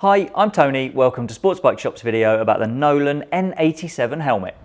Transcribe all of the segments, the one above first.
Hi, I'm Tony. Welcome to Sports Bike Shop's video about the Nolan N87 helmet.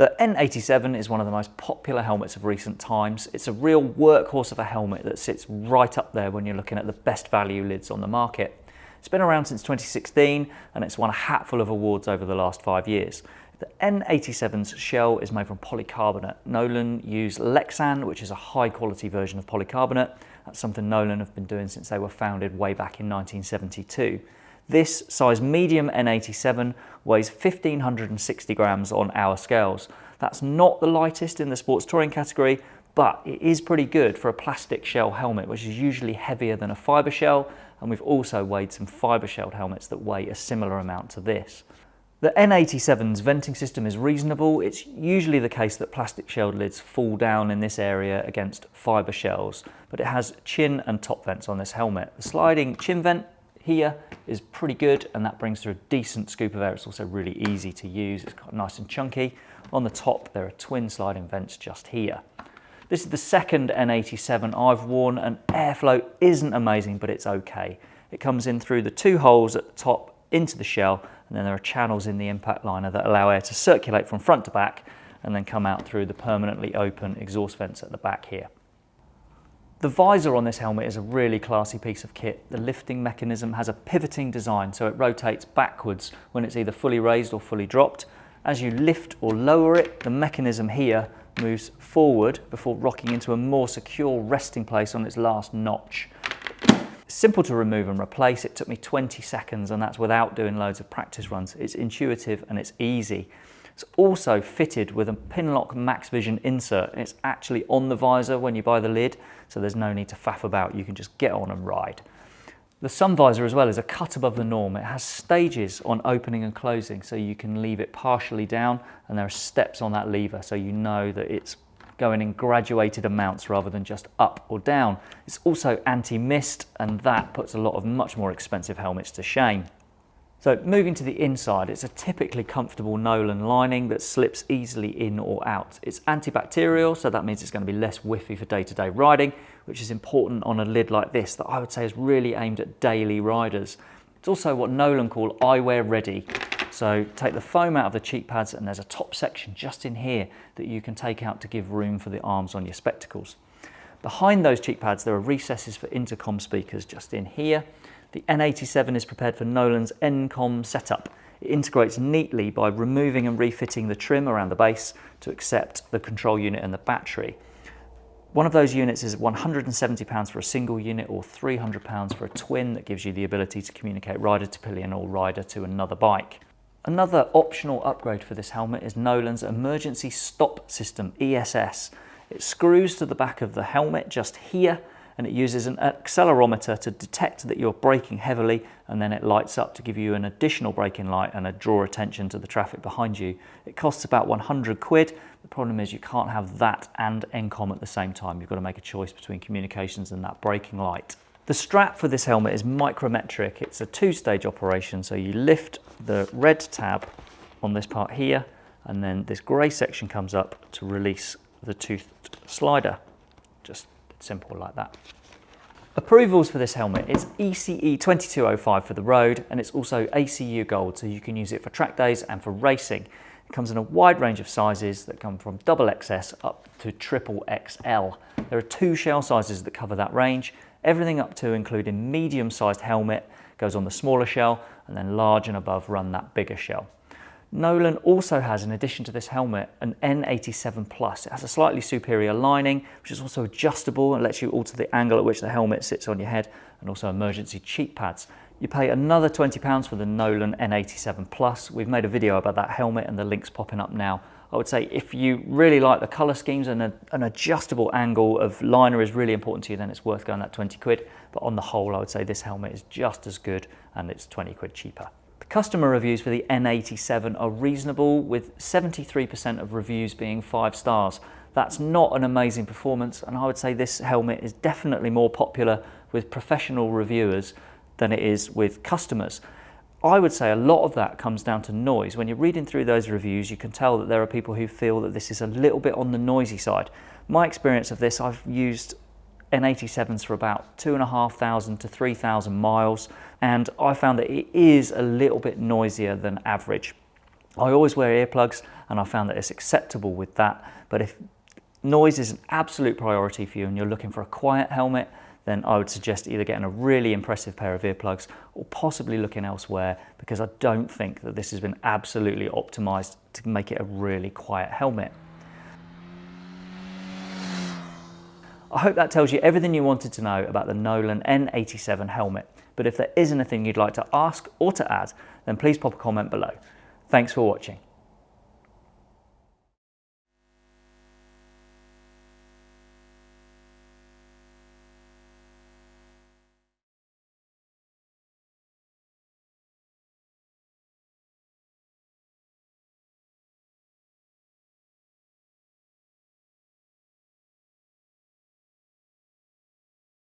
The N87 is one of the most popular helmets of recent times. It's a real workhorse of a helmet that sits right up there when you're looking at the best value lids on the market. It's been around since 2016 and it's won a hatful of awards over the last five years. The N87's shell is made from polycarbonate. Nolan use Lexan, which is a high quality version of polycarbonate. That's something Nolan have been doing since they were founded way back in 1972. This size medium N87 weighs 1560 grams on our scales. That's not the lightest in the sports touring category, but it is pretty good for a plastic shell helmet, which is usually heavier than a fiber shell. And we've also weighed some fiber shelled helmets that weigh a similar amount to this. The N87's venting system is reasonable. It's usually the case that plastic shelled lids fall down in this area against fiber shells, but it has chin and top vents on this helmet. The sliding chin vent here is pretty good and that brings through a decent scoop of air. It's also really easy to use. It's quite nice and chunky. On the top, there are twin sliding vents just here. This is the second N87 I've worn and airflow isn't amazing, but it's okay. It comes in through the two holes at the top into the shell and then there are channels in the impact liner that allow air to circulate from front to back and then come out through the permanently open exhaust vents at the back here. The visor on this helmet is a really classy piece of kit. The lifting mechanism has a pivoting design so it rotates backwards when it's either fully raised or fully dropped. As you lift or lower it, the mechanism here moves forward before rocking into a more secure resting place on its last notch. simple to remove and replace. It took me 20 seconds and that's without doing loads of practice runs. It's intuitive and it's easy. It's also fitted with a Pinlock Max Vision insert. It's actually on the visor when you buy the lid, so there's no need to faff about. You can just get on and ride. The sun visor as well is a cut above the norm. It has stages on opening and closing, so you can leave it partially down, and there are steps on that lever, so you know that it's going in graduated amounts rather than just up or down. It's also anti-mist, and that puts a lot of much more expensive helmets to shame. So moving to the inside, it's a typically comfortable Nolan lining that slips easily in or out. It's antibacterial, so that means it's going to be less whiffy for day-to-day -day riding, which is important on a lid like this that I would say is really aimed at daily riders. It's also what Nolan call eyewear ready. So take the foam out of the cheek pads and there's a top section just in here that you can take out to give room for the arms on your spectacles. Behind those cheek pads, there are recesses for intercom speakers just in here. The N87 is prepared for Nolan's NCOM setup. It integrates neatly by removing and refitting the trim around the base to accept the control unit and the battery. One of those units is £170 for a single unit or £300 for a twin that gives you the ability to communicate rider to pillion or rider to another bike. Another optional upgrade for this helmet is Nolan's Emergency Stop System, ESS. It screws to the back of the helmet just here and it uses an accelerometer to detect that you're braking heavily and then it lights up to give you an additional braking light and a draw attention to the traffic behind you. It costs about 100 quid. The problem is you can't have that and NCOM at the same time. You've got to make a choice between communications and that braking light. The strap for this helmet is micrometric. It's a two-stage operation. So you lift the red tab on this part here and then this grey section comes up to release the toothed slider. Just Simple like that. Approvals for this helmet, it's ECE 2205 for the road and it's also ACU Gold so you can use it for track days and for racing. It comes in a wide range of sizes that come from double XS up to triple XL. There are two shell sizes that cover that range, everything up to including medium sized helmet goes on the smaller shell and then large and above run that bigger shell. Nolan also has, in addition to this helmet, an N87 Plus. It has a slightly superior lining, which is also adjustable and lets you alter the angle at which the helmet sits on your head, and also emergency cheek pads. You pay another £20 for the Nolan N87 Plus. We've made a video about that helmet and the link's popping up now. I would say if you really like the colour schemes and a, an adjustable angle of liner is really important to you, then it's worth going that 20 quid. But on the whole, I would say this helmet is just as good and it's 20 quid cheaper. Customer reviews for the N87 are reasonable with 73% of reviews being five stars. That's not an amazing performance and I would say this helmet is definitely more popular with professional reviewers than it is with customers. I would say a lot of that comes down to noise. When you're reading through those reviews, you can tell that there are people who feel that this is a little bit on the noisy side. My experience of this, I've used N87s for about two and a half thousand to 3,000 miles, and I found that it is a little bit noisier than average. I always wear earplugs and I found that it's acceptable with that. But if noise is an absolute priority for you and you're looking for a quiet helmet, then I would suggest either getting a really impressive pair of earplugs or possibly looking elsewhere because I don't think that this has been absolutely optimized to make it a really quiet helmet. I hope that tells you everything you wanted to know about the Nolan N87 helmet. But if there is anything you'd like to ask or to add, then please pop a comment below. Thanks for watching.